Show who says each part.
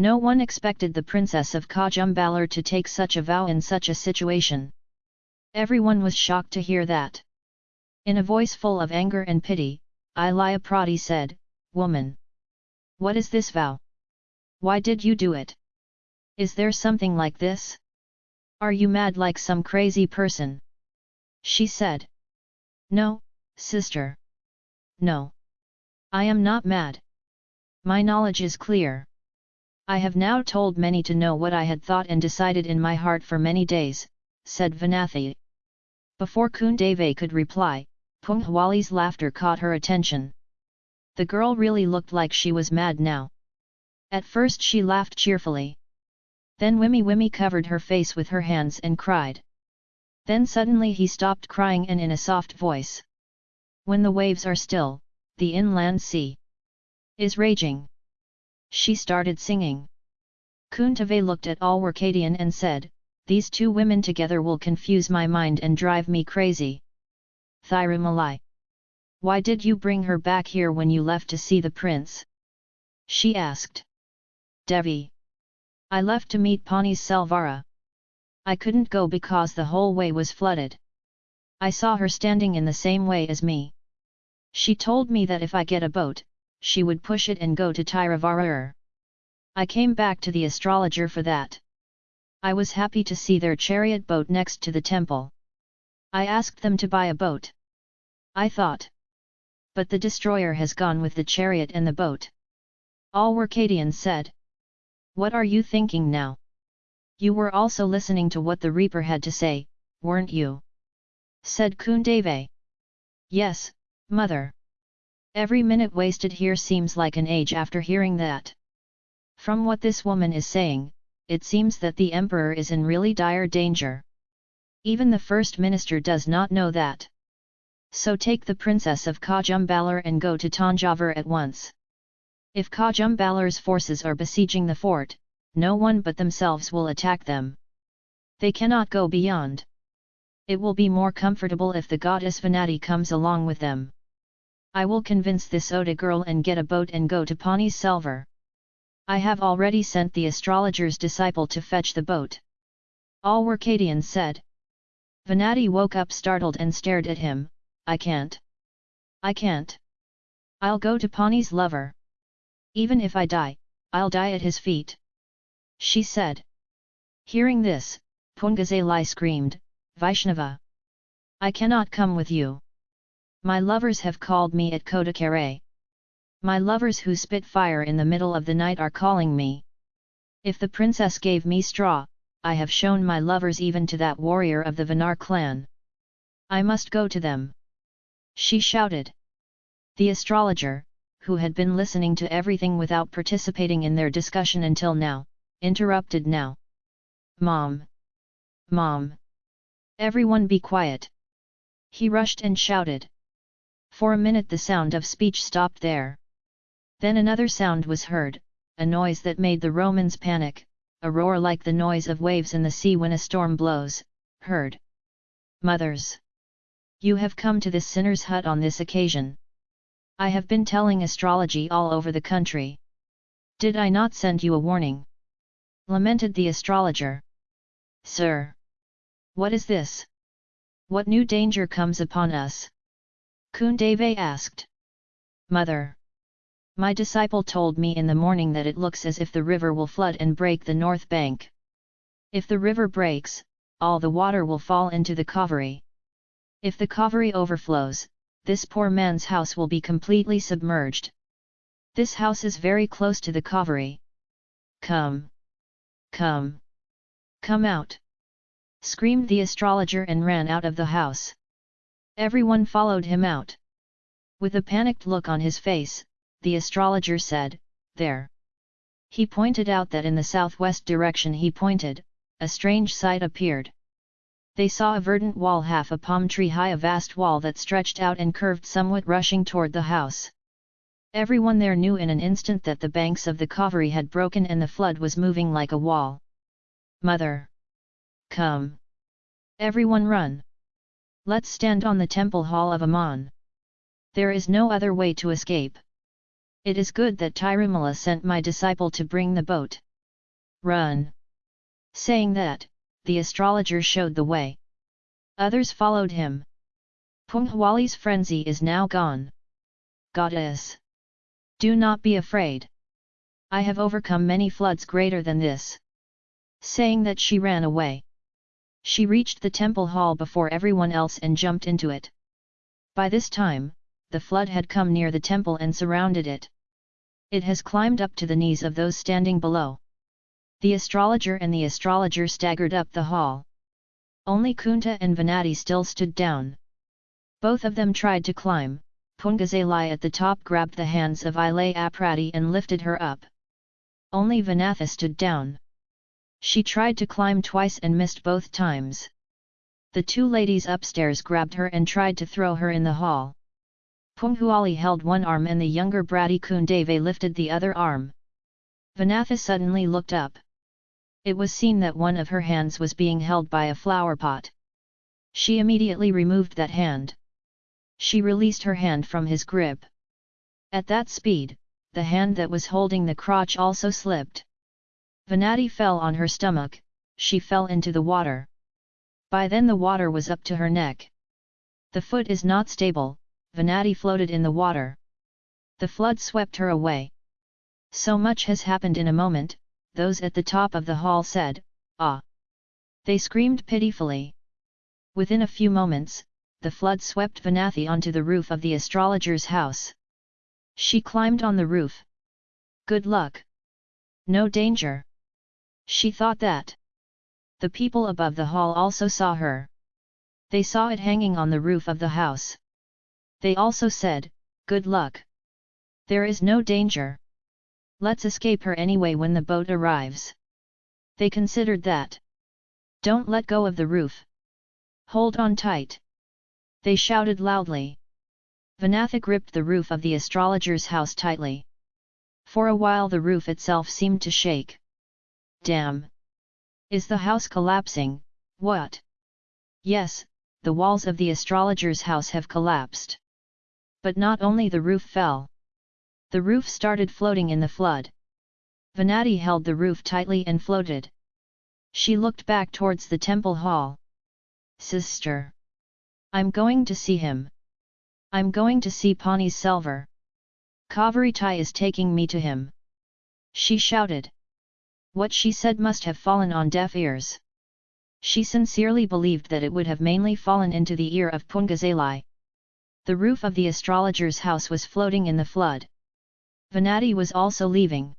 Speaker 1: No one expected the princess of Kajumbalar to take such a vow in such a situation. Everyone was shocked to hear that. In a voice full of anger and pity, Ilaya Prati said, Woman! What is this vow? Why did you do it? Is there something like this? Are you mad like some crazy person? She said. No, sister. No. I am not mad. My knowledge is clear. I have now told many to know what I had thought and decided in my heart for many days, said Vanathi. Before Kundave could reply, Punghwali's laughter caught her attention. The girl really looked like she was mad now. At first she laughed cheerfully. Then Wimmy Wimmy covered her face with her hands and cried. Then suddenly he stopped crying and in a soft voice. When the waves are still, the inland sea is raging. She started singing. Kuntave looked at Alwarkadian and said, These two women together will confuse my mind and drive me crazy. Thirumalai. Why did you bring her back here when you left to see the prince? She asked. Devi. I left to meet Pani's Selvara. I couldn't go because the whole way was flooded. I saw her standing in the same way as me. She told me that if I get a boat, she would push it and go to Tiravarar. I came back to the astrologer for that. I was happy to see their chariot boat next to the temple. I asked them to buy a boat. I thought. But the destroyer has gone with the chariot and the boat. Alwarkadians said. What are you thinking now? You were also listening to what the Reaper had to say, weren't you? Said Kundave. Yes, mother. Every minute wasted here seems like an age after hearing that. From what this woman is saying, it seems that the emperor is in really dire danger. Even the first minister does not know that. So take the princess of Kajumbalar and go to Tanjavur at once. If Kajumbalar's forces are besieging the fort, no one but themselves will attack them. They cannot go beyond. It will be more comfortable if the goddess Vanati comes along with them. I will convince this Oda girl and get a boat and go to Pani Selvar. I have already sent the astrologer's disciple to fetch the boat. Alwarkadians said. Venati woke up startled and stared at him, I can't. I can't. I'll go to Pani's lover. Even if I die, I'll die at his feet. She said. Hearing this, Pungazalai screamed, Vaishnava! I cannot come with you. My lovers have called me at Kodakare. My lovers who spit fire in the middle of the night are calling me. If the princess gave me straw, I have shown my lovers even to that warrior of the Vanar clan. I must go to them. She shouted. The astrologer, who had been listening to everything without participating in their discussion until now, interrupted now. Mom! Mom! Everyone be quiet! He rushed and shouted. For a minute the sound of speech stopped there. Then another sound was heard, a noise that made the Romans panic, a roar like the noise of waves in the sea when a storm blows, heard. Mothers! You have come to this sinner's hut on this occasion. I have been telling astrology all over the country. Did I not send you a warning? Lamented the astrologer. Sir! What is this? What new danger comes upon us? Kundave asked. Mother! My disciple told me in the morning that it looks as if the river will flood and break the north bank. If the river breaks, all the water will fall into the Kaveri. If the Kaveri overflows, this poor man's house will be completely submerged. This house is very close to the Kaveri. Come! Come! Come out! Screamed the astrologer and ran out of the house. Everyone followed him out. With a panicked look on his face, the astrologer said, There. He pointed out that in the southwest direction he pointed, a strange sight appeared. They saw a verdant wall half a palm tree high a vast wall that stretched out and curved somewhat rushing toward the house. Everyone there knew in an instant that the banks of the Kaveri had broken and the flood was moving like a wall. Mother! Come! Everyone run! Let's stand on the temple hall of Aman. There is no other way to escape. It is good that Tirumala sent my disciple to bring the boat. run! Saying that, the astrologer showed the way. Others followed him. Punghwali's frenzy is now gone. Goddess! Do not be afraid. I have overcome many floods greater than this. Saying that she ran away. She reached the temple hall before everyone else and jumped into it. By this time, the flood had come near the temple and surrounded it. It has climbed up to the knees of those standing below. The astrologer and the astrologer staggered up the hall. Only Kunta and Venati still stood down. Both of them tried to climb, Pungazalai at the top grabbed the hands of Ilaya Prati and lifted her up. Only Vanatha stood down. She tried to climb twice and missed both times. The two ladies upstairs grabbed her and tried to throw her in the hall. Punghuali held one arm and the younger Brady Kundave lifted the other arm. Vanatha suddenly looked up. It was seen that one of her hands was being held by a flower pot. She immediately removed that hand. She released her hand from his grip. At that speed, the hand that was holding the crotch also slipped. Venati fell on her stomach, she fell into the water. By then the water was up to her neck. The foot is not stable, Venati floated in the water. The flood swept her away. So much has happened in a moment, those at the top of the hall said, Ah! They screamed pitifully. Within a few moments, the flood swept Vanathi onto the roof of the astrologer's house. She climbed on the roof. Good luck! No danger! She thought that. The people above the hall also saw her. They saw it hanging on the roof of the house. They also said, Good luck! There is no danger. Let's escape her anyway when the boat arrives. They considered that. Don't let go of the roof. Hold on tight. They shouted loudly. Vanatha gripped the roof of the astrologer's house tightly. For a while the roof itself seemed to shake. Damn! Is the house collapsing, what? Yes, the walls of the astrologer's house have collapsed. But not only the roof fell. The roof started floating in the flood. Venati held the roof tightly and floated. She looked back towards the temple hall. Sister! I'm going to see him. I'm going to see Pani Selvar. Kavaritai is taking me to him. She shouted. What she said must have fallen on deaf ears. She sincerely believed that it would have mainly fallen into the ear of Pungazalai. The roof of the astrologer's house was floating in the flood. Venati was also leaving.